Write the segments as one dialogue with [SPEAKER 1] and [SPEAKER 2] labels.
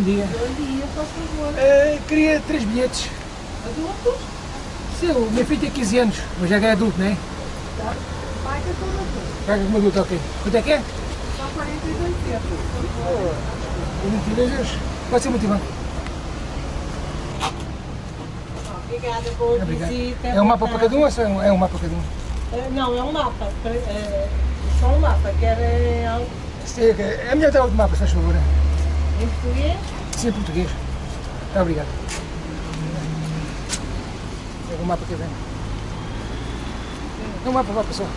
[SPEAKER 1] Bom dia.
[SPEAKER 2] Bom dia, por favor.
[SPEAKER 1] Uh, queria três bilhetes.
[SPEAKER 2] Adultos?
[SPEAKER 1] Sim, o meu filho tem 15 anos, mas já é adulto, não é?
[SPEAKER 2] Tá. Paga como adulto.
[SPEAKER 1] Paga como adulto, ok. Quanto é que é?
[SPEAKER 2] Só 42 euros.
[SPEAKER 1] 22 euros. Pode ser muito bom.
[SPEAKER 2] Obrigada por
[SPEAKER 1] Obrigado.
[SPEAKER 2] visita.
[SPEAKER 1] É um mapa para cada um ou é um, é mapa para cada um?
[SPEAKER 2] Eh, Não, é um mapa. eh, Só um mapa. Quer algo
[SPEAKER 1] Sim, ok. É melhor dar outro mapa, se faz favor.
[SPEAKER 2] Em português?
[SPEAKER 1] Sim, em português. Tá, obrigado. É um mapa que vem. É um mapa, vá pessoal.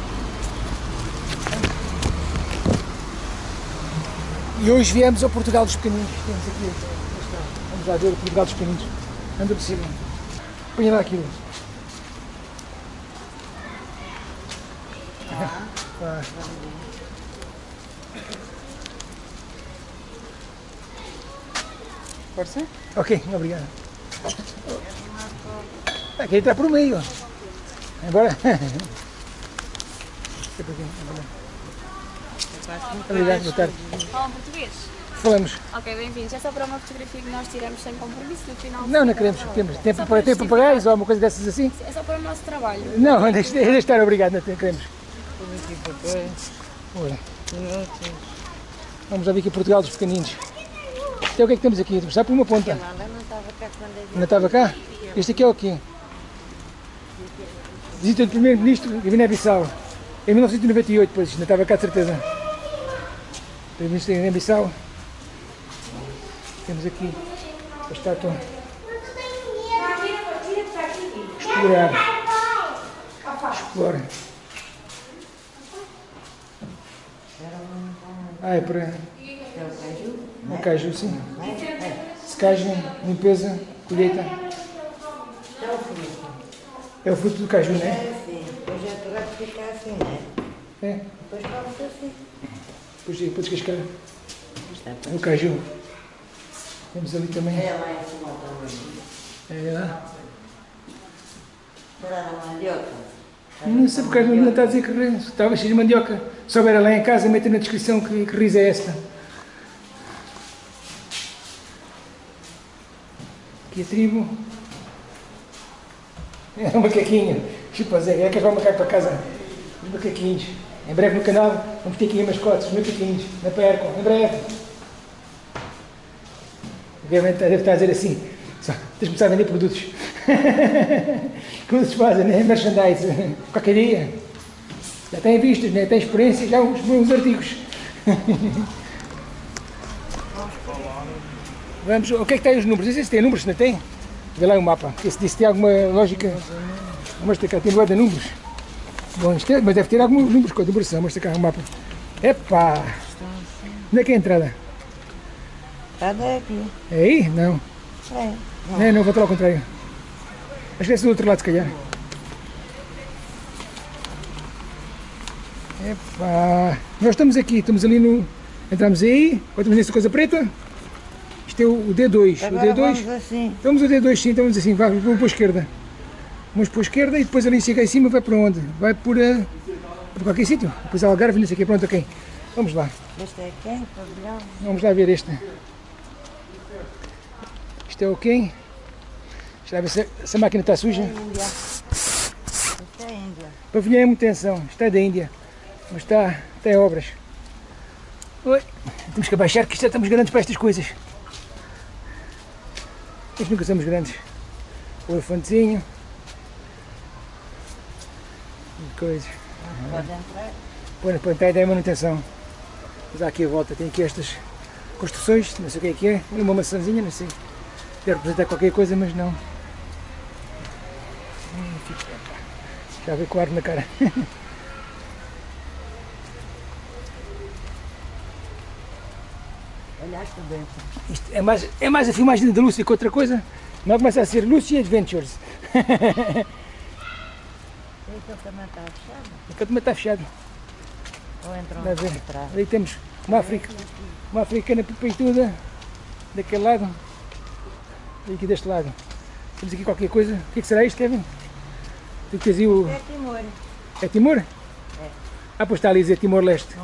[SPEAKER 1] E hoje viemos ao Portugal dos Pequeninos. Temos aqui, vamos lá ver o Portugal dos Pequeninos. Anda por cima. Põe lá aquilo. Vá.
[SPEAKER 3] Pode ser?
[SPEAKER 1] Ok, obrigado. Aqui está por meio. Embora. Obrigado, boa tarde.
[SPEAKER 4] Falam português?
[SPEAKER 1] Falamos.
[SPEAKER 4] Ok, bem-vindos. É só para uma fotografia que nós tiramos sem compromisso no final.
[SPEAKER 1] Não, não queremos. Temos tempo para ter papagaios ou alguma coisa dessas assim?
[SPEAKER 4] É só para o nosso trabalho.
[SPEAKER 1] Não, deixa, deixa estar, obrigado, não queremos. Vamos lá ver aqui Portugal dos pequeninos. Então o que é que temos aqui? Está por uma ponta. Não estava cá? Este aqui é o quê? Visita do Primeiro-Ministro Guiné-Bissau. Em 1998, pois, não estava cá de certeza. Primeiro-Ministro Guiné-Bissau. Temos aqui a estátua. Explorar. Explora. Ah, é para. É caju, sim. Secagem, limpeza, colheita. É o fruto do caju, não é?
[SPEAKER 5] É, sim. Depois é para ficar assim, né?
[SPEAKER 1] É.
[SPEAKER 5] Depois come-se assim.
[SPEAKER 1] Depois, depois descascar. O caju. Temos ali também.
[SPEAKER 5] É lá em cima também.
[SPEAKER 1] É lá.
[SPEAKER 5] Será na mandioca?
[SPEAKER 1] Não sei porque não está a dizer que. Estava cheio de mandioca. Se houver lá em casa, mete na descrição que, que riso é esta. A tribo. É um macaquinho. Chupa Zé, é que o macaco para casa. Os macaquinhos. Em breve no canal vamos ter aqui mascotes, os macaquinhos. Não percam, em breve. Obviamente deve estar a dizer assim. Só, tens de começar a vender produtos. Como se fazem, né? Merchandise. Qualquer dia. Já têm vistas, né? têm experiência, já os bons artigos. Vamos, o que é que tem os números? Não sei se tem números, não tem? Vê lá o mapa. Esse disse tem alguma lógica. Vamos ter cá, tem boa de números. Bom, isto é, mas deve ter alguns números com a numeração. Ter cá o mapa. Epá! Onde é que é a entrada?
[SPEAKER 5] Está daqui.
[SPEAKER 1] É aí? Não.
[SPEAKER 5] É.
[SPEAKER 1] Não, não, vou lá ao contrário. Acho que é do outro lado, se calhar. Epá! Nós estamos aqui, estamos ali no. Entramos aí, agora estamos nessa coisa preta. Isto é o o D2. O
[SPEAKER 5] Agora
[SPEAKER 1] D2.
[SPEAKER 5] vamos assim.
[SPEAKER 1] Vamos ao D2 sim, então vamos assim, vai, vamos para a esquerda. Vamos para a esquerda e depois ali chega em cima vai para onde? Vai por, eh, por qualquer sítio. Depois Algarve, não sei o quê, pronto, ok. Vamos lá,
[SPEAKER 5] Este é quem? Pavilhão?
[SPEAKER 1] vamos lá ver este. Isto é o quem? Deixa lá ver se, se a máquina está suja.
[SPEAKER 5] Índia. Este é Índia.
[SPEAKER 1] Pavilhão é muita atenção, isto é da Índia, mas está, está em obras. Oi, temos que abaixar que isto já estamos grandes para estas coisas. Nós nunca somos grandes. O elefantezinho. Coisa.
[SPEAKER 5] Pode entrar.
[SPEAKER 1] Põe, põe, está a manutenção. Mas há aqui a volta, tem aqui estas construções, não sei o que é que é. E uma maçãzinha, não sei. Deve representar qualquer coisa, mas não. Hum, Já veio com ar na cara. Isto é mais, é mais a filmagem da Lúcia que outra coisa. Não começa a ser Lucy Adventures.
[SPEAKER 5] Este também está fechado.
[SPEAKER 1] O canto está fechado.
[SPEAKER 5] Ou entram
[SPEAKER 1] a ver. Ali temos uma, Africa, uma africana peituda daquele lado e aqui deste lado. Temos aqui qualquer coisa. O que, é que será isto, Kevin? Tu que tens aí o.
[SPEAKER 5] É Timor.
[SPEAKER 1] É Timor? Ah, pois está ali a dizer Timor-Leste.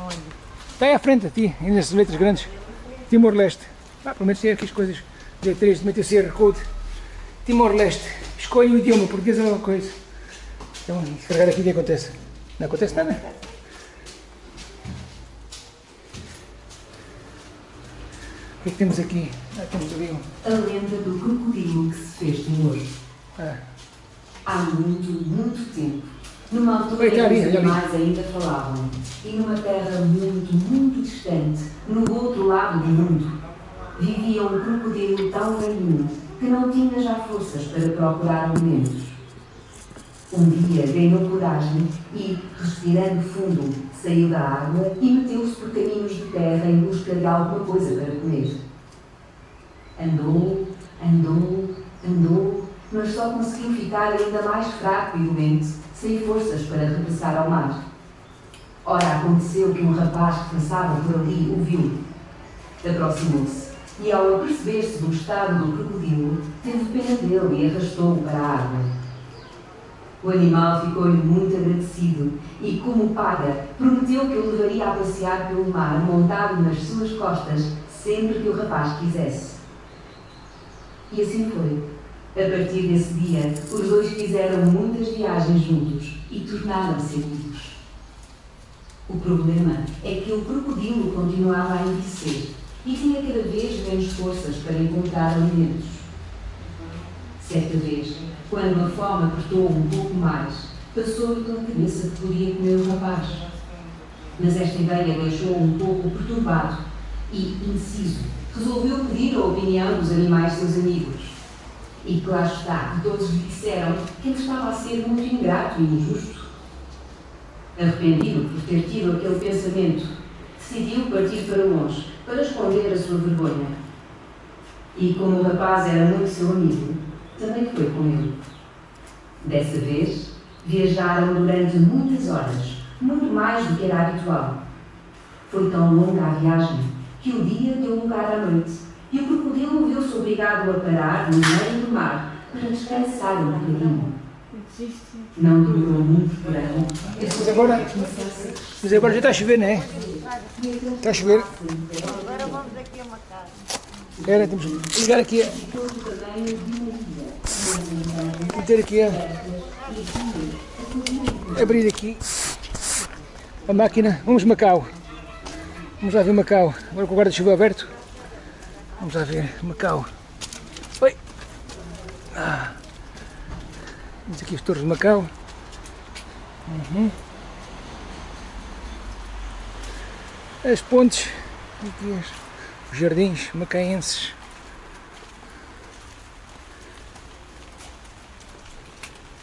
[SPEAKER 1] Está aí à frente a ti, aí nas letras grandes. Timor-Leste. Ah, pelo menos tem aqui as coisas. Dia 3 de MTC Code. Timor-Leste. Escolhe o idioma, português é uma coisa. Então, carregar aqui, o que acontece? Não acontece nada. O que é que temos aqui? Ah, temos ali um.
[SPEAKER 3] A lenda do crocodilo que se fez senhor.
[SPEAKER 1] Ah,
[SPEAKER 3] Há muito, muito tempo, numa altura em que os animais ainda falavam, e numa terra muito, muito distante, no outro lado do mundo, vivia um crocodilo tão velhinho que não tinha já forças para procurar alimentos. Um dia ganhou coragem e, respirando fundo, saiu da água e meteu-se por caminhos de terra em busca de alguma coisa para comer. Andou, andou, andou, mas só conseguiu ficar ainda mais fraco e doente, sem forças para regressar ao mar. Ora, aconteceu que um rapaz que passava por ali o viu. Aproximou-se e, ao aperceber-se do estado do crocodilo, teve pena dele e arrastou-o para a água. O animal ficou-lhe muito agradecido e, como paga, prometeu que o levaria a passear pelo mar montado nas suas costas sempre que o rapaz quisesse. E assim foi. A partir desse dia, os dois fizeram muitas viagens juntos e tornaram-se amigos. O problema é que o crocodilo continuava a envelhecer e tinha cada vez menos forças para encontrar alimentos. Certa vez, quando a fome apertou um pouco mais, passou-lhe pela cabeça que podia comer o rapaz. Mas esta ideia deixou-o um pouco perturbado e, indeciso, resolveu pedir a opinião dos animais seus amigos. E claro está, que todos lhe disseram que ele estava a ser muito ingrato e injusto. Arrependido por ter tido aquele pensamento, decidiu partir para longe, para esconder a sua vergonha. E como o rapaz era muito seu amigo, também foi com ele. Dessa vez, viajaram durante muitas horas, muito mais do que era habitual. Foi tão longa a viagem que o dia deu lugar à noite e o crocodilo viu-se obrigado a parar no meio do mar para descansar um bocadinho. Não durou muito porém.
[SPEAKER 1] mas agora, mas agora já está a chover, não é? Está a chover.
[SPEAKER 5] Agora vamos aqui a uma casa.
[SPEAKER 1] Espera, temos que ligar aqui. a- Meter aqui a. Abrir aqui a máquina. Vamos Macau. Vamos lá ver Macau. Agora com o guarda-chuva aberto. Vamos lá ver Macau. Oi! Ah. Temos aqui as torres de Macau. Uhum. As pontes. Aqui os jardins macaenses.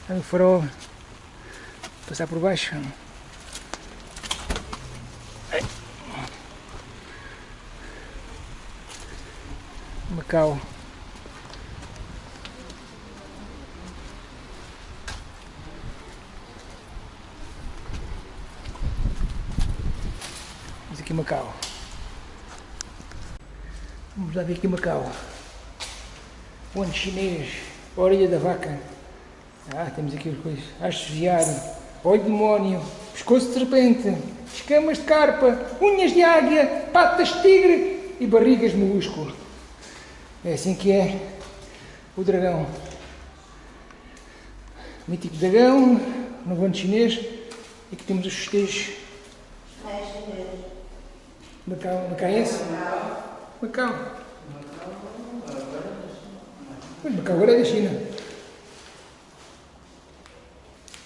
[SPEAKER 1] O farol. Passar por baixo. Ai. Macau. Vamos aqui Macau. Vamos lá ver aqui Macau. Onde chinês, orelha da vaca. Ah, temos aqui as coisas. Viado, olho de demónio, pescoço de serpente, escamas de carpa, unhas de águia, patas de tigre e barrigas de molusco. É assim que é o dragão. Mítico dragão, no ano chinês. E aqui temos os festejos. Macau, macaense? Macau. Pois Macau agora é da China.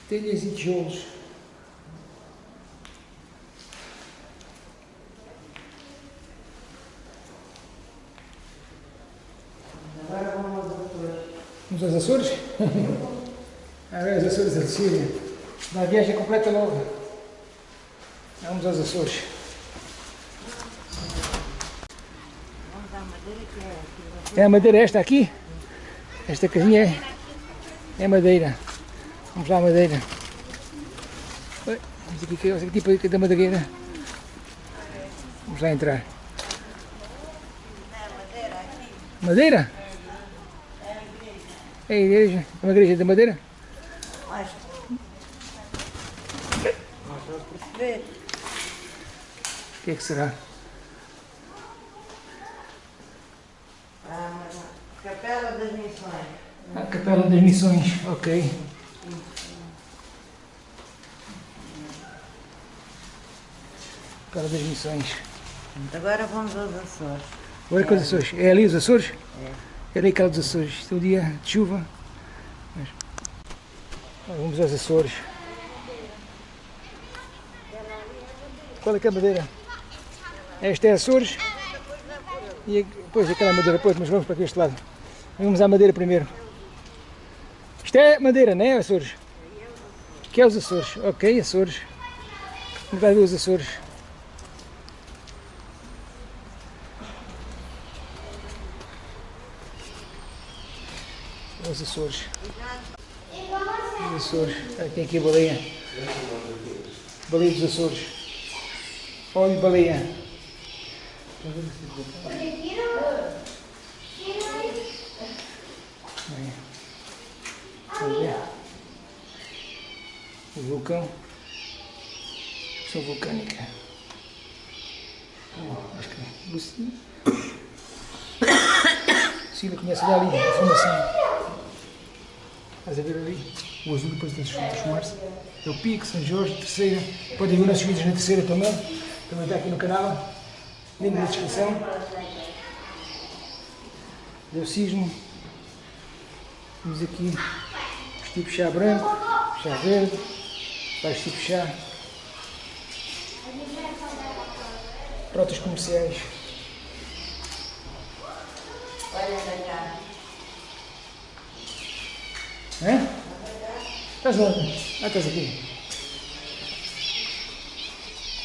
[SPEAKER 1] Telhas e tijolos. Vamos aos Açores? Agora os Açores a Sicília. Uma viagem completa nova. Vamos aos Açores.
[SPEAKER 5] É aqui.
[SPEAKER 1] É a madeira esta aqui? Esta casinha é, é madeira. Vamos lá madeira. Oi, Vamos aqui, vamos aqui tipo da madeireira. Vamos lá entrar. Madeira? É a igreja. É uma igreja de madeira? O que é que será? A Capela das Missões, ok. Capela das Missões.
[SPEAKER 5] Agora vamos aos Açores.
[SPEAKER 1] Olha com os Açores. É ali os Açores? É ali aquela dos Açores. Isto é um dia de chuva. Mas... Vamos aos Açores. Qual é que é a madeira? Esta é Açores. E depois aquela madeira, depois, mas vamos para este lado. Vamos à madeira primeiro. Isto é madeira, não é Açores? Que é os Açores? Ok, Açores. Vamos lá ver os Açores. Os Açores. Açores. Tem aqui a baleia. Baleia dos Açores. Olha a baleia. Olha. O vulcão. Sou vulcânica. Oh, acho que Luci- Lucila conhece ali a formação. Estás a ver ali? O azul depois de transformar-se. É o Pico, São Jorge, terceira. Podem ver nossos vídeos na terceira também. Também está aqui no canal. Link na descrição. Deu cismo. Temos aqui os tipos chá branco, chá verde, vários tipos chá. Protas comerciais. Hã? Estás onde? Ah, estás aqui.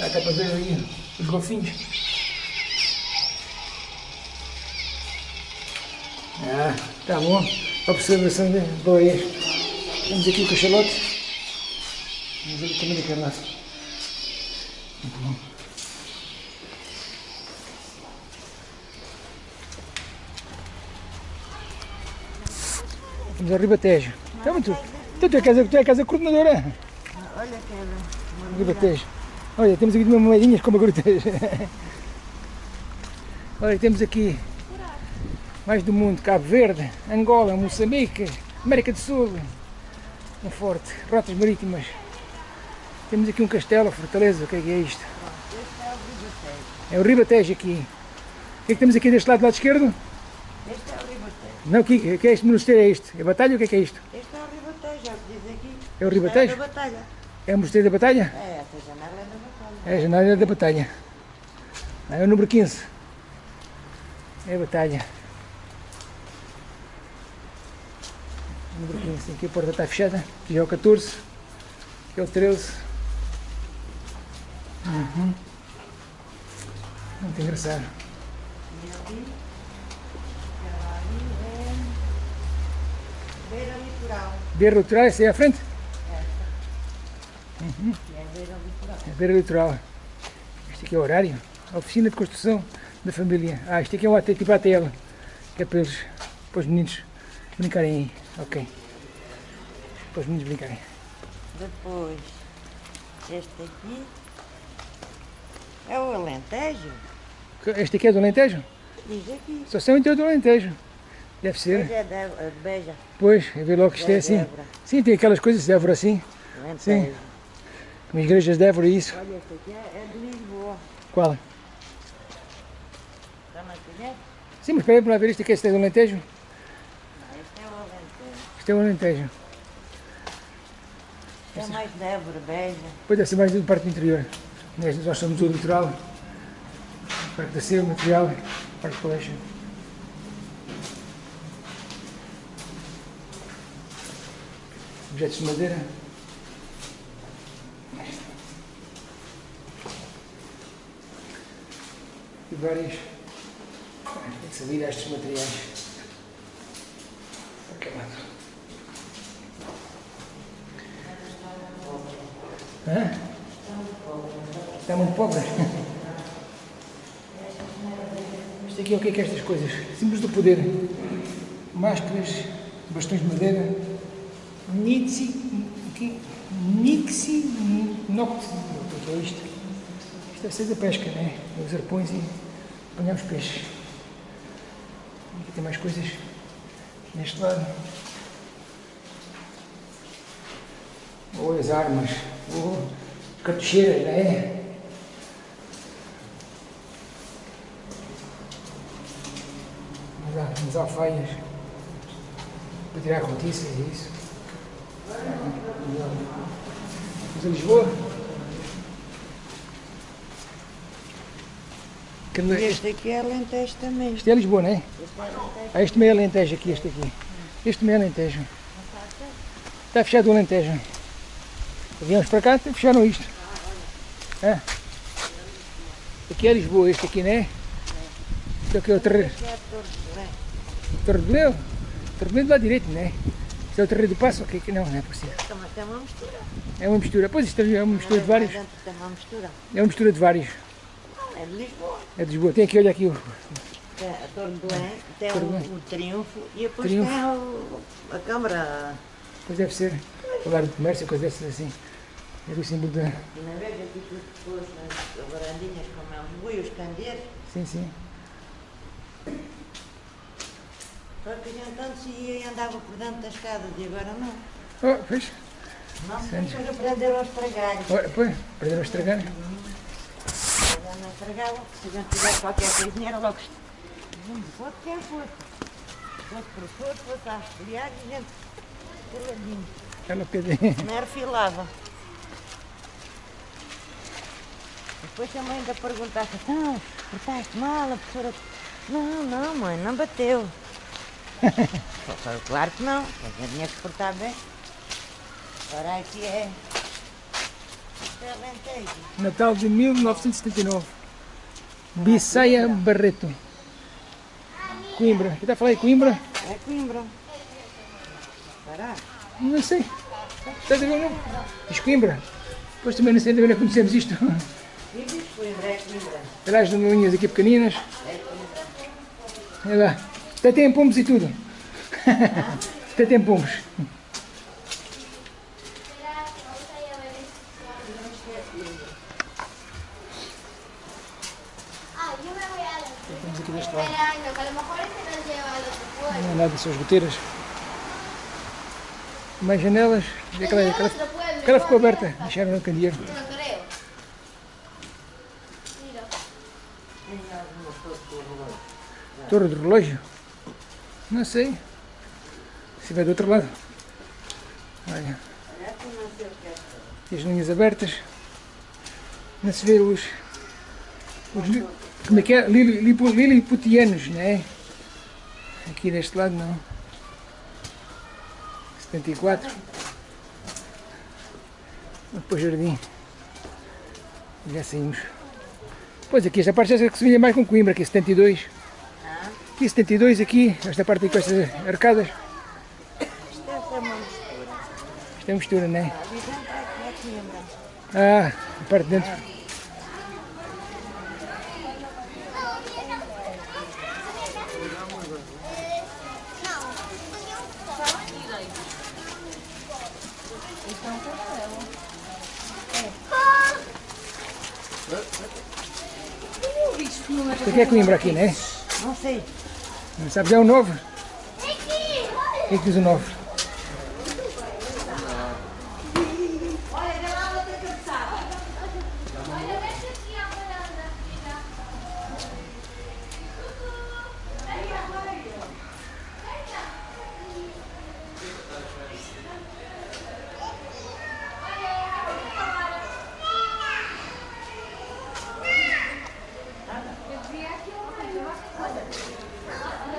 [SPEAKER 1] Ah, dá para ver aí os golfinhos. Ah, tá bom. Observação de boias. Temos aqui o cachalote. Vamos ver também daquele lado. Muito bom. Vamos ao Ribatejo. Então, muito. Então, tu é casa, tu é casa coordenadora.
[SPEAKER 5] Olha aquela.
[SPEAKER 1] Ribatejo. Olha, temos aqui umas moedinhas como a grutejo. Olha, temos aqui mais do mundo, Cabo Verde, Angola, Moçambique, América do Sul, um forte, rotas marítimas. Temos aqui um castelo, fortaleza, o que é que é isto? É o Ribatejo aqui. O que é que temos aqui deste lado, do lado esquerdo?
[SPEAKER 5] Este é o Ribatejo.
[SPEAKER 1] Não, o que, o que é este mosteiro? É isto? É Batalha? O que é que é isto?
[SPEAKER 5] Este é é o que diz aqui.
[SPEAKER 1] É o Ribatejo?
[SPEAKER 5] É o da Batalha.
[SPEAKER 1] É o mosteiro da Batalha?
[SPEAKER 5] É, essa janela é da Batalha.
[SPEAKER 1] É a janela da Batalha. É o número 15. É a Batalha. Número 15. Aqui a porta está fechada. Aqui é o 14. Aqui é o 13. Uhum. Muito engraçado.
[SPEAKER 5] E é beira litoral.
[SPEAKER 1] Beira litoral, essa é a frente?
[SPEAKER 5] Que é beira litoral.
[SPEAKER 1] É beira litoral. Este aqui é o horário. A oficina de construção da família. Ah, este aqui é um AT, tipo ATL. Que é para eles, para os meninos brincarem aí. Ok. Para os meninos brincarem.
[SPEAKER 5] Depois, este aqui é o Alentejo.
[SPEAKER 1] Este aqui é do Alentejo?
[SPEAKER 5] Diz aqui.
[SPEAKER 1] Só sei o interior do Alentejo. Deve
[SPEAKER 5] Pois
[SPEAKER 1] ser.
[SPEAKER 5] é de, Beja.
[SPEAKER 1] Pois, é ver logo que isto é assim. Sim, tem aquelas coisas de Évora assim.
[SPEAKER 5] Alentejo.
[SPEAKER 1] Como igrejas de Évora isso.
[SPEAKER 5] Olha, este aqui é, é de Lisboa.
[SPEAKER 1] Qual?
[SPEAKER 5] Também conhece?
[SPEAKER 1] Sim, mas espera para ver isto aqui. Este é do Alentejo?
[SPEAKER 5] Este é o Alentejo.
[SPEAKER 1] Este é o Alentejo.
[SPEAKER 5] É mais de Évora, Beja.
[SPEAKER 1] Depois deve ser mais da parte do interior. Nós somos o litoral. Parque da Silva, material, Parque Collection. Objetos de madeira. E vários. Tem que saber estes materiais. Lado? Hã? Está muito pobre. Isto aqui é o que é que é estas coisas? Símbolos do poder. Máscaras, bastões de madeira. Nixi. aqui, Nixi. Noct. O que é isto? Isto deve ser da pesca, né? Os arpões e apanhamos peixes. Aqui tem mais coisas. Neste lado. Ou as armas, ou cartucheiras, é? Mas há As alfaias para tirar notícias e isso. Vamos a Lisboa. Que no-
[SPEAKER 5] Este aqui é Alentejo também.
[SPEAKER 1] Isto é Lisboa, não é? Ah, este meio Alentejo aqui, este aqui. Este meio Alentejo. Está fechado o Alentejo. Viemos para cá, fecharam isto. É. Aqui é Lisboa, este aqui, não é? Este aqui é o.
[SPEAKER 5] Este é a Torre de
[SPEAKER 1] Leu. Torre de Leu do lado direito, não é? Isto é o terreno do Passo, ok? que não, não é possível.
[SPEAKER 5] Também tem uma mistura.
[SPEAKER 1] É uma mistura. Pois isto é uma mistura de vários. É uma mistura de vários.
[SPEAKER 5] É de Lisboa.
[SPEAKER 1] É de Lisboa. Tem aqui, olha aqui o.
[SPEAKER 5] Tem a Torre de Belém, tem o, o Triunfo e depois
[SPEAKER 1] Triunfo.
[SPEAKER 5] tem o, a Câmara.
[SPEAKER 1] Pois deve ser. O lar do comércio, coisa dessas assim. É o símbolo da.
[SPEAKER 5] E na vez aqui tudo depois, nas varandinhas, como é os boi, os candeiros.
[SPEAKER 1] Sim, sim.
[SPEAKER 5] Só que a gente antes ia e andava por dentro das casas e agora não.
[SPEAKER 1] Oh, pois.
[SPEAKER 5] Não,
[SPEAKER 1] Sim.
[SPEAKER 5] depois aprenderam a estragar.
[SPEAKER 1] Pois. Perderam a estragar.
[SPEAKER 5] Já não estragavam, se a gente tivesse qualquer coisinha era logo. Não fosse quem fosse. Fosse por fosse, fosse a esfriar e a gente coladinho.
[SPEAKER 1] Ela pede.
[SPEAKER 5] Não refilava. Depois a mãe ainda perguntava, então, portaste mal, a professora. Não, não, mãe, não bateu. Claro que não, a gente tinha que portar bem. Agora aqui é. É.
[SPEAKER 1] Natal de 1979. Bissaia Barreto. Coimbra. Aqui está a falar em Coimbra?
[SPEAKER 5] É Coimbra. Será?
[SPEAKER 1] Não sei. Estás a ver o nome? Diz Coimbra. Depois também não sei, ainda não conhecemos isto.
[SPEAKER 5] Diz Coimbra, é Coimbra.
[SPEAKER 1] Olha as linhas aqui pequeninas. Olha lá. Até tem pombos e tudo. Até tem pombos.
[SPEAKER 4] Ah, yo me voy a la...
[SPEAKER 1] Estamos aqui deste lado.
[SPEAKER 4] Ay, no, que a lo mejor este nos lleva al otro pueblo.
[SPEAKER 1] Não é nada, são as goteiras. Mais janelas. Aquela, aquela, aquela ficou aberta. Deixaram no candeeiro. Torre de relógio? Não sei. Se vai do outro lado. Olha. E as linhas abertas. Não se vê os. os como é que é? Liliputianos, não é? Aqui deste lado não. 74. Depois jardim. Já saímos. Pois aqui esta parte já se vinha mais com Coimbra, aqui 72. Aqui 72, aqui, esta parte aqui com estas arcadas.
[SPEAKER 5] Isto ser uma mistura.
[SPEAKER 1] Isto é mistura, não é?
[SPEAKER 5] É é.
[SPEAKER 1] Ah, a parte de dentro. Isto aqui é Coimbra aqui, não é?
[SPEAKER 5] Não sei.
[SPEAKER 1] Não sabes, é o 9. O que é que diz o 9?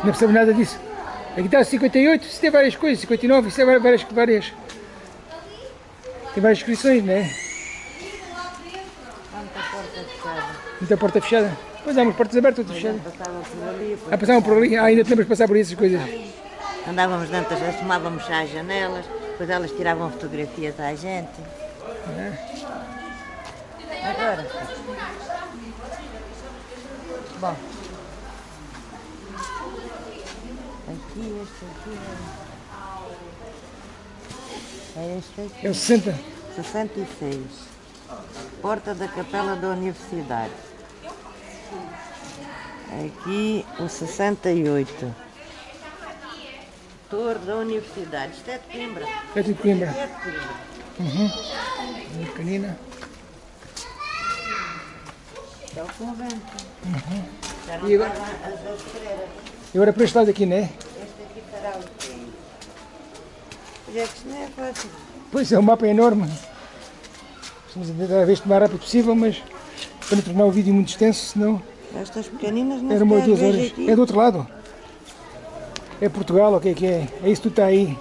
[SPEAKER 1] Não percebo nada disso. Aqui está 58, isso tem várias coisas, 59, isso tem várias, várias. Tem várias inscrições, não é?
[SPEAKER 5] Tanta porta fechada.
[SPEAKER 1] Muita porta fechada. Pois há umas portas abertas, outras fechadas.
[SPEAKER 5] passava por ali.
[SPEAKER 1] Ah, passavam por ali. Ah, ainda te lembras de passar por essas coisas.
[SPEAKER 5] Andávamos dentro, assomávamos às janelas, depois elas tiravam fotografias à gente. Agora. Bom. Aqui, este aqui é. É este aqui.
[SPEAKER 1] É o 60.
[SPEAKER 5] 66. Porta da Capela da Universidade. Aqui o 68. Torre da Universidade. Isto é de Coimbra.
[SPEAKER 1] É tudo Coimbra.
[SPEAKER 5] É de Coimbra.
[SPEAKER 1] Pequenina.
[SPEAKER 5] É o convento.
[SPEAKER 1] Uhum. E agora-. E agora para este lado aqui, não é?
[SPEAKER 5] Pois é é fácil.
[SPEAKER 1] Pois é, o mapa é enorme. Estamos a tentar ver isto o mais rápido possível, mas para não tornar o vídeo muito extenso, senão
[SPEAKER 5] Estas pequeninas não
[SPEAKER 1] era uma ou
[SPEAKER 5] sequer
[SPEAKER 1] duas horas. É do outro lado. É Portugal, o que é que é? É isso que tu está aí.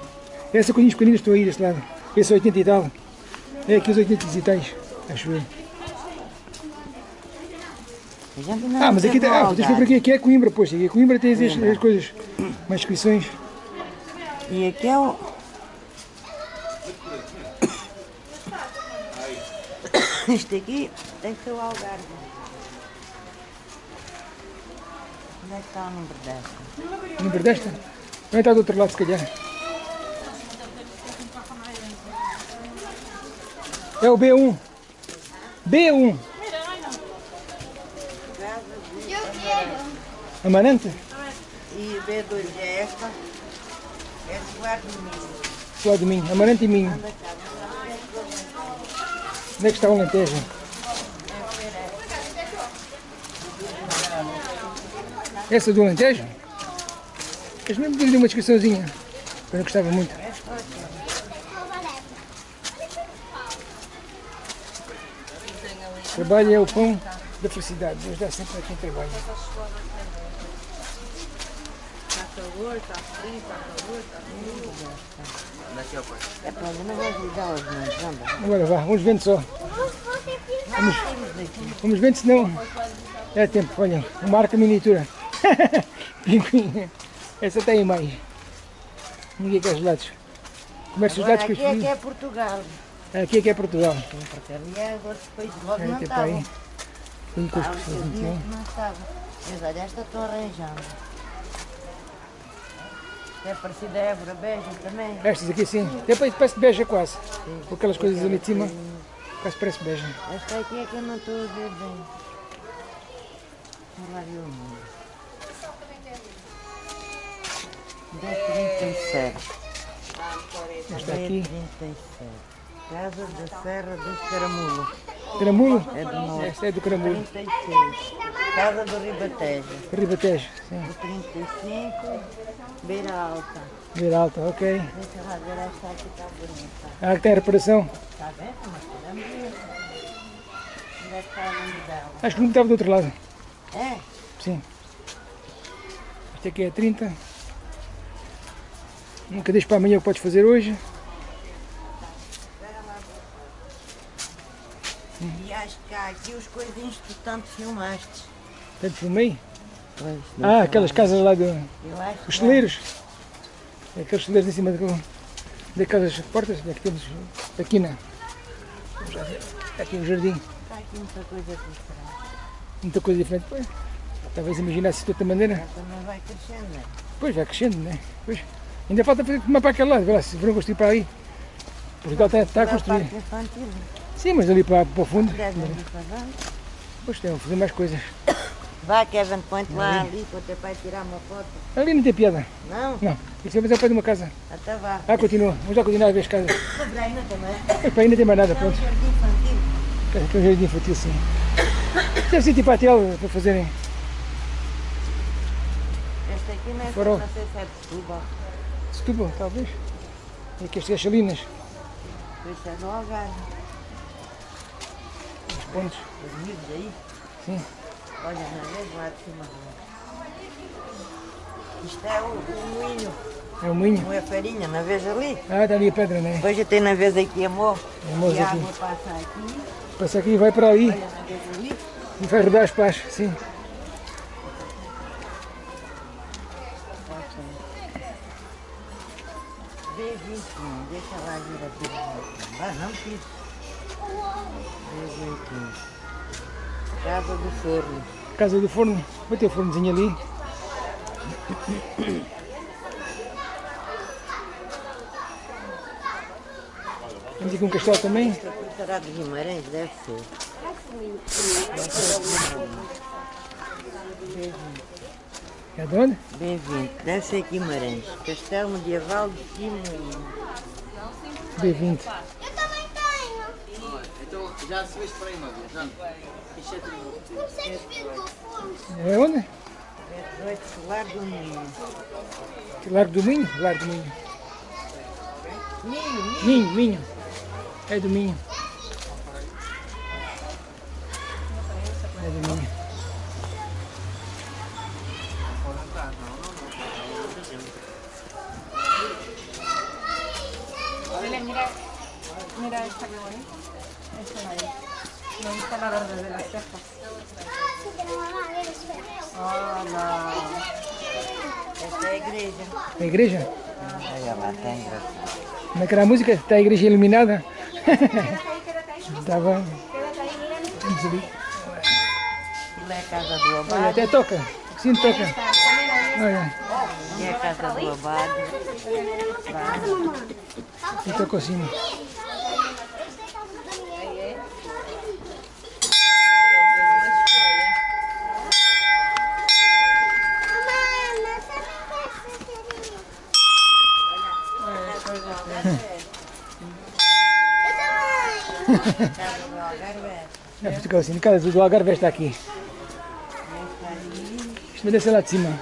[SPEAKER 1] Essas coisinhas pequeninas estão aí deste lado. Esse é 80 e tal. É aqui os 80 e tais, acho eu. Ah, mas aqui tem. Ah, tens por aqui, aqui é Coimbra, pois. Aqui é Coimbra tens as, as coisas, mais inscrições.
[SPEAKER 5] E aqui é o. Isto aqui tem que ser o Algarve. Onde é que está o número desta?
[SPEAKER 1] Número desta? Também está do outro lado, se calhar. É o B1. B1. Amarante?
[SPEAKER 5] E B2 é esta. É de Guarda de
[SPEAKER 1] mim. Amarante e Minho. Onde é que está o Alentejo? Essa do Alentejo? Mas mesmo deu-lhe uma descriçãozinha. Eu não gostava muito. Trabalho é o pão da felicidade. Deus dá sempre a quem trabalha.
[SPEAKER 5] É para eu não vou ajudar os mãos, anda.
[SPEAKER 1] Agora vá, vamos vendo só. Vamos, vamos vendo senão é tempo. Olha, uma arca miniatura. Essa tem mais. Ninguém quer gelados. Comércio de
[SPEAKER 5] Agora
[SPEAKER 1] gelados
[SPEAKER 5] aqui
[SPEAKER 1] que eu
[SPEAKER 5] é que é Portugal.
[SPEAKER 1] Aqui é que é Portugal.
[SPEAKER 5] Sim, porque ali é outros países logo
[SPEAKER 1] É,
[SPEAKER 5] não.
[SPEAKER 1] Tem
[SPEAKER 5] uns não estavam. Mas olha, esta estou arranjando. É parecida a Évora Beja também.
[SPEAKER 1] Estas aqui sim. Depois parece beija quase. Com aquelas coisas ali de cima. Quase parece beija.
[SPEAKER 5] Esta aqui é que eu não estou a ver bem. Olha lá ver o número. 1037.
[SPEAKER 1] Esta aqui.
[SPEAKER 5] 1037. Casa da Serra do Caramulo.
[SPEAKER 1] Caramulo?
[SPEAKER 5] É do norte.
[SPEAKER 1] Esta é do Caramulo.
[SPEAKER 5] 36. Casa do Ribatejo.
[SPEAKER 1] Ribatejo. Sim.
[SPEAKER 5] O 35. Beira Alta.
[SPEAKER 1] Beira alta, ok.
[SPEAKER 5] Lá ver esta aqui está bonita.
[SPEAKER 1] Ah, que tem reparação.
[SPEAKER 5] Está vendo? Mas está dela?
[SPEAKER 1] Acho que não estava do outro lado.
[SPEAKER 5] É?
[SPEAKER 1] Sim. Este aqui é 30. Nunca deixe para amanhã o que podes fazer hoje.
[SPEAKER 5] E acho que há aqui os coisinhos que tu tanto filmaste.
[SPEAKER 1] Tanto filmei.
[SPEAKER 5] Pois,
[SPEAKER 1] Ah, aquelas casas lá
[SPEAKER 5] acho
[SPEAKER 1] Os celeiros. Aqueles celeiros em cima da- daquelas portas. Aqui temos. Aqui na. Vamos lá ver. Aqui no jardim.
[SPEAKER 5] está aqui muita coisa diferente.
[SPEAKER 1] Muita coisa diferente. Pois, talvez imaginasse de outra maneira.
[SPEAKER 5] Também vai crescendo, não é?
[SPEAKER 1] Pois vai crescendo, né? Pois. Ainda falta fazer uma para aquele lado. Lá se foram construir para aí. Portugal está, está a construir. Sim, mas ali para, para o fundo. Pois tem, vou fazer mais coisas.
[SPEAKER 5] Vá, Kevin, põe-te lá ali para o teu pai tirar uma foto.
[SPEAKER 1] Ali não tem piada.
[SPEAKER 5] Não?
[SPEAKER 1] Não. Isso é fazer ao pé de uma casa.
[SPEAKER 5] Até vá.
[SPEAKER 1] Ah, continua. Vamos lá continuar a ver as casas.
[SPEAKER 5] Sobre ainda também.
[SPEAKER 1] Epá, ainda tem mais nada,
[SPEAKER 5] É um
[SPEAKER 1] pronto.
[SPEAKER 5] jardim infantil.
[SPEAKER 1] Tem um jardim infantil, sim. Deve ser tipo hotel para fazerem.
[SPEAKER 5] Este aqui não é
[SPEAKER 1] Farol.
[SPEAKER 5] não sei se é de Setúbal.
[SPEAKER 1] Setúbal, talvez. E aqui as
[SPEAKER 5] isso é do Algarve.
[SPEAKER 1] os pontos.
[SPEAKER 5] Os miúdos aí.
[SPEAKER 1] Sim.
[SPEAKER 5] Olha, na vez lá de cima. Isto é o, o moinho.
[SPEAKER 1] É o moinho.
[SPEAKER 5] Não é farinha, na vez ali.
[SPEAKER 1] Ah, está ali a pedra, né?
[SPEAKER 5] Depois já tem na vez aqui amor.
[SPEAKER 1] Amor
[SPEAKER 5] E a
[SPEAKER 1] aqui.
[SPEAKER 5] água passa aqui.
[SPEAKER 1] Passa aqui e vai para ali.
[SPEAKER 5] Olha, na vez ali.
[SPEAKER 1] E vai rodar as pás, sim.
[SPEAKER 5] B21, deixa lá vir aqui. Ah, não quis. B21. Casa do Forno.
[SPEAKER 1] Casa do forno. Vai ter o fornozinho ali. Temos aqui um castelo também.
[SPEAKER 5] Será de Guimarães, deve ser.
[SPEAKER 1] É de onde?
[SPEAKER 5] B20. Deve ser Guimarães. Castelo Medieval de Guimarães.
[SPEAKER 1] B20.
[SPEAKER 6] Já recebeste para aí uma vez, não? Isto é.
[SPEAKER 7] Consegues ver que?
[SPEAKER 1] É onde?
[SPEAKER 5] É 18 Solar do Minho.
[SPEAKER 1] Largo do Minho? Largo do Minho.
[SPEAKER 5] Minho, Minho.
[SPEAKER 1] Minho, Minho. É do Minho. É do Minho.
[SPEAKER 2] Mira, mira, mira esta que bonita. Esta de ahí. Me gusta la verde de las cejas.
[SPEAKER 7] Sí, pero mamá, a ver, espera.
[SPEAKER 2] Ah, no.
[SPEAKER 5] Esta é a igreja.
[SPEAKER 1] A igreja?
[SPEAKER 5] Olha lá, está engraçado.
[SPEAKER 1] Como é que era a música? Está a igreja iluminada? Estava. Olha, até toca. Sim, toca. Olha,
[SPEAKER 5] É a casa do abade.
[SPEAKER 1] e toca assim.
[SPEAKER 7] Esta é a casa da minha. Mamãe, mas também quer ser Eu.
[SPEAKER 1] É, ficou assim, casa do Algarve está aqui. Isto vai descer lá de cima.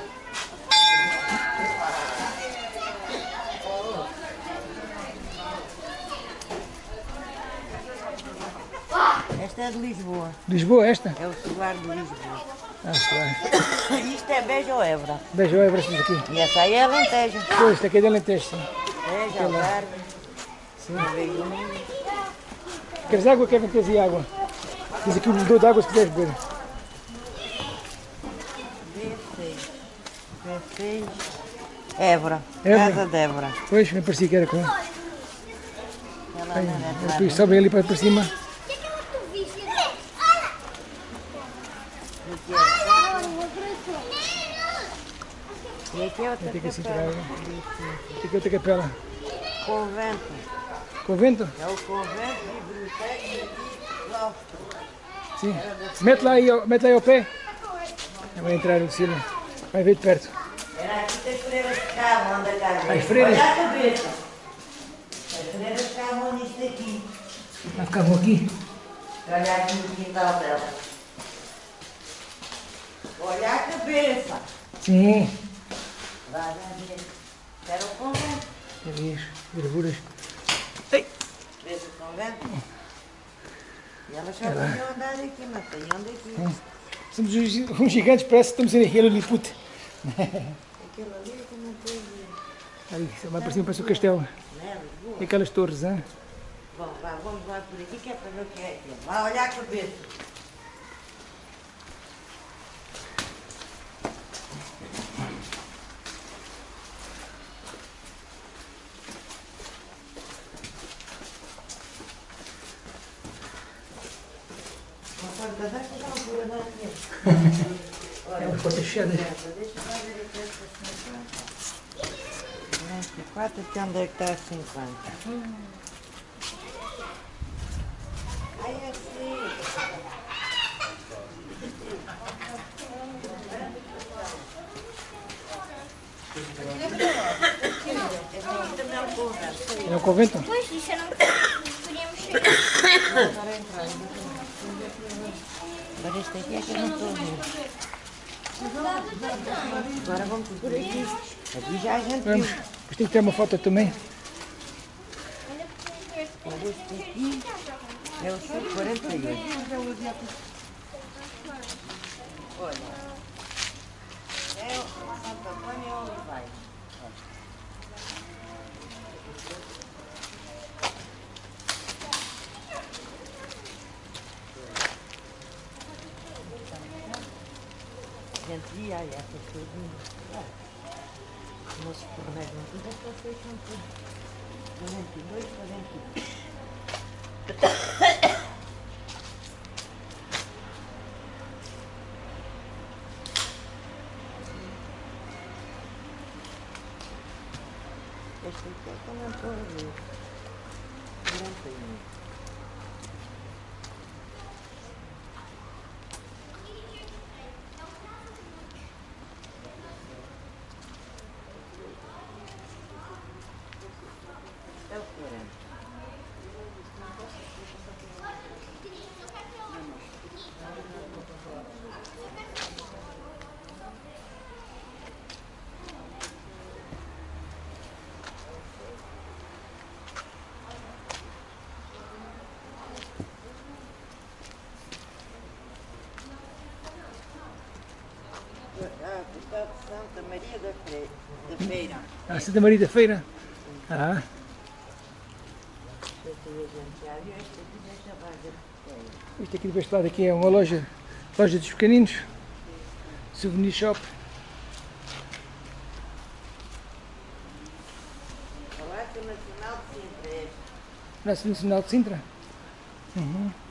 [SPEAKER 5] Esta é de Lisboa.
[SPEAKER 1] Lisboa, esta?
[SPEAKER 5] É o solar de Lisboa.
[SPEAKER 1] Ah, claro.
[SPEAKER 5] Isto é Beja ou Évora?
[SPEAKER 1] Beijo, é esta aqui.
[SPEAKER 5] E essa aí é Alentejo.
[SPEAKER 1] Pois, esta aqui é de Alentejo, sim.
[SPEAKER 5] Beja, Algarve. Sim.
[SPEAKER 1] Queres água? Quer ter e água? Diz aqui o medidor de água se quiseres beber.
[SPEAKER 5] B6. B6. Évora.
[SPEAKER 1] Évora.
[SPEAKER 5] Casa de Évora.
[SPEAKER 1] Pois, me parecia que era com.
[SPEAKER 5] Ela é
[SPEAKER 1] depois sobe ali para para cima.
[SPEAKER 7] Que é que
[SPEAKER 5] E aqui é outra
[SPEAKER 1] que
[SPEAKER 5] capela.
[SPEAKER 1] Tem que outra capela.
[SPEAKER 5] Convento.
[SPEAKER 1] Convento?
[SPEAKER 5] É o convento, biblioteca e claustro.
[SPEAKER 1] Sim. Mete lá aí, mete lá aí ao pé. Vai entrar o Lucília. Vai ver de perto.
[SPEAKER 5] Era aqui que as freiras ficavam, onde a casa.
[SPEAKER 1] As freiras?
[SPEAKER 5] Olha a cabeça. As freiras ficavam nisto aqui.
[SPEAKER 1] Ficar bom aqui.
[SPEAKER 5] Olha aqui no quintal dela. Olha a cabeça.
[SPEAKER 1] Sim.
[SPEAKER 5] Vai, vai ver. Era o convento.
[SPEAKER 1] Ali as gravuras.
[SPEAKER 5] Vês o convento? E elas só podiam andar aqui, não saíam daqui.
[SPEAKER 1] Somos uns uns gigantes, parece que estamos em Lilliput.
[SPEAKER 5] Aquilo ali que não tem
[SPEAKER 1] Ali, vai para cima, parece o castelo. E aquelas torres, hein?
[SPEAKER 5] Bom, vá, vamos lá por aqui que é para ver o que é aquilo. Vai olhar a cabeça. Conforme da desta já não pura nada mesmo.
[SPEAKER 1] É umas portas fechadas.
[SPEAKER 5] Deixa eu lá ver aqui esta 50. 24, até onde é que está a 50? Ai, é assim. É um.
[SPEAKER 1] É o convento?
[SPEAKER 7] Pois, disseram que podíamos chegar.
[SPEAKER 5] Agora este aqui é que eu não estou a ver. Agora vamos por aqui. Aqui já a gente viu.
[SPEAKER 1] Vamos. Depois tem que ter uma foto também.
[SPEAKER 5] Olha este aqui. É o sul 48. Olha. É o Santo Antônio e o Olivais. Aí, essas coisas. Moços porreiros, não tudo é vocês são tudo. 42, 41. Este aqui é que eu estou a ver. 41. Só de Santa Maria da, Feira.
[SPEAKER 1] Ah, Santa Maria da Feira. Ah, isto aqui deste lado aqui é uma loja, loja dos pequeninos. Souvenir shop.
[SPEAKER 5] Palácio Nacional de Sintra. é.
[SPEAKER 1] Praça Nacional de Sintra. Uhum.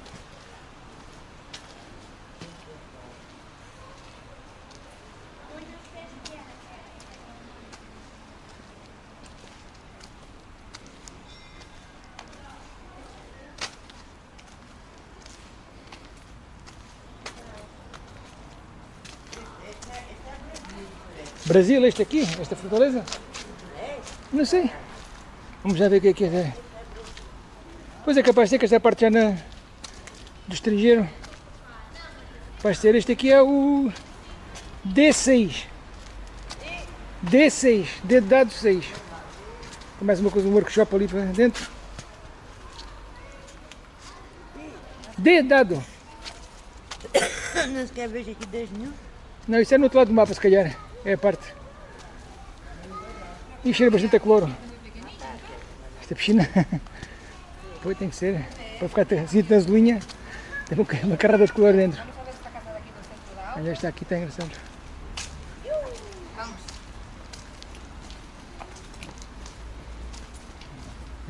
[SPEAKER 1] Brasil, este aqui, esta fortaleza? Não sei. Vamos já ver o que é que é. Pois é capaz de ser que esta parte já na, do estrangeiro. Vai ser este aqui é o D6. D6, D de dado 6. Tem mais uma coisa, um workshop ali para dentro. D de dado.
[SPEAKER 5] Não se quer ver aqui 10 mil?
[SPEAKER 1] Não, isso é no outro lado do mapa se calhar. É a parte. E cheira bastante a cloro. Esta piscina. Pois tem que ser. Para ficar assim na azulinha, tem uma, uma carrada de cloro dentro. Olha, esta aqui está engraçado.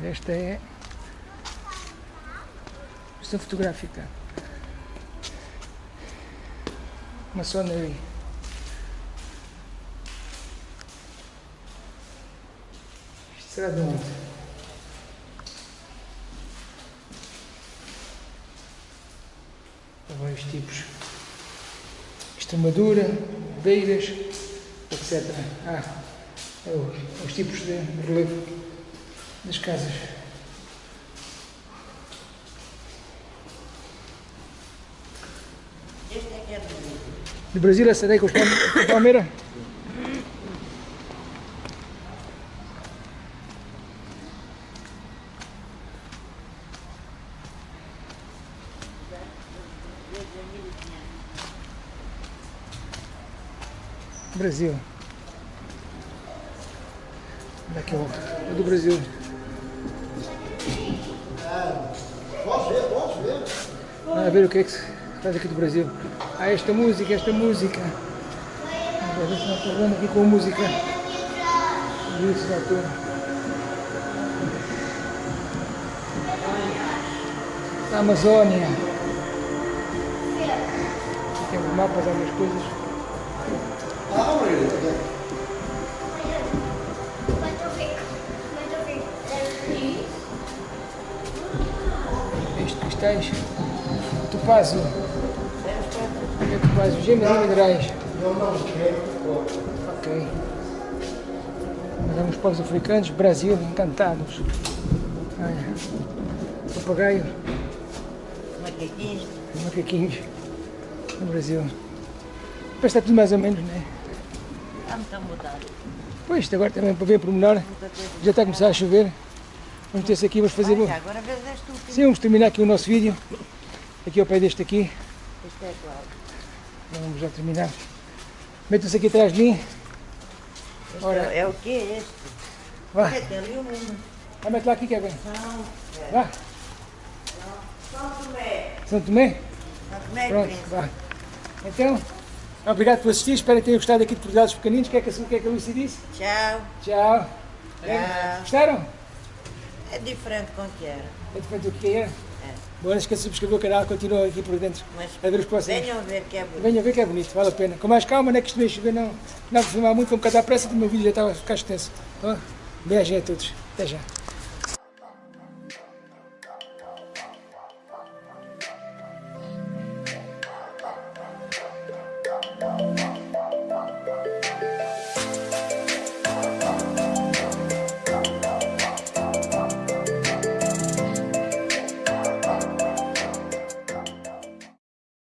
[SPEAKER 1] Esta é questão fotográfica. Maçonaria. Isto será de onde? Há vários tipos. Extremadura, beiras, etc. Ah, é o- os tipos de relevo das casas.
[SPEAKER 5] Este é que é do Brasil.
[SPEAKER 1] Essa daí palme- com a palmeira? Brasil. Daqui é o é do Brasil. Vamos ver o que é que se faz aqui do Brasil. Ah, esta música, esta música. Ver se não vendo aqui com a música. Isso, doutor. A Amazônia. Tem mapas, algumas coisas. É topázio. Gemas e minerais. Ok. Nós vamos para os africanos. Brasil, encantados. Olha. Papagaio.
[SPEAKER 5] Macaquinhos.
[SPEAKER 1] Macaquinhos. No Brasil. Parece tudo mais ou menos, não é?
[SPEAKER 5] Está muito a mudar.
[SPEAKER 1] Pois, agora também para ver pormenor. Já está a começar a chover. Vamos ter-se aqui, vamos fazer.
[SPEAKER 5] Olha, agora vês este último.
[SPEAKER 1] Sim, vamos terminar aqui o nosso vídeo. Aqui ao pé deste aqui.
[SPEAKER 5] Este é claro.
[SPEAKER 1] Vamos já terminar. Metam-se aqui atrás de mim.
[SPEAKER 5] Este
[SPEAKER 1] Ora.
[SPEAKER 5] é, é o quê este?
[SPEAKER 1] Vá.
[SPEAKER 5] Tem ali o mundo.
[SPEAKER 1] Vai, mete lá aqui, Kevin.
[SPEAKER 5] São,
[SPEAKER 1] Vá.
[SPEAKER 5] São Tomé.
[SPEAKER 1] São Tomé?
[SPEAKER 5] São Tomé
[SPEAKER 1] Pronto, vá. Então, obrigado por assistir. Espero que tenham gostado aqui de Portugal Pequeninos. O que é que, a- que, é que a disse?
[SPEAKER 5] Tchau.
[SPEAKER 1] Tchau.
[SPEAKER 5] Tchau.
[SPEAKER 1] Gostaram?
[SPEAKER 5] É diferente com o que era.
[SPEAKER 1] É diferente do que era? Bom, não esqueça de subscrever o canal. Continua aqui por dentro.
[SPEAKER 5] Mas
[SPEAKER 1] A ver os próximos.
[SPEAKER 5] venham ver que é bonito.
[SPEAKER 1] Venham ver que é bonito, vale a pena. Com mais calma, não é que isto meio chover, não. Não vou filmar muito, vou um bocado à pressa, que o meu vídeo já estava a ficar extenso. Tá bom? Beijo a todos. Até já.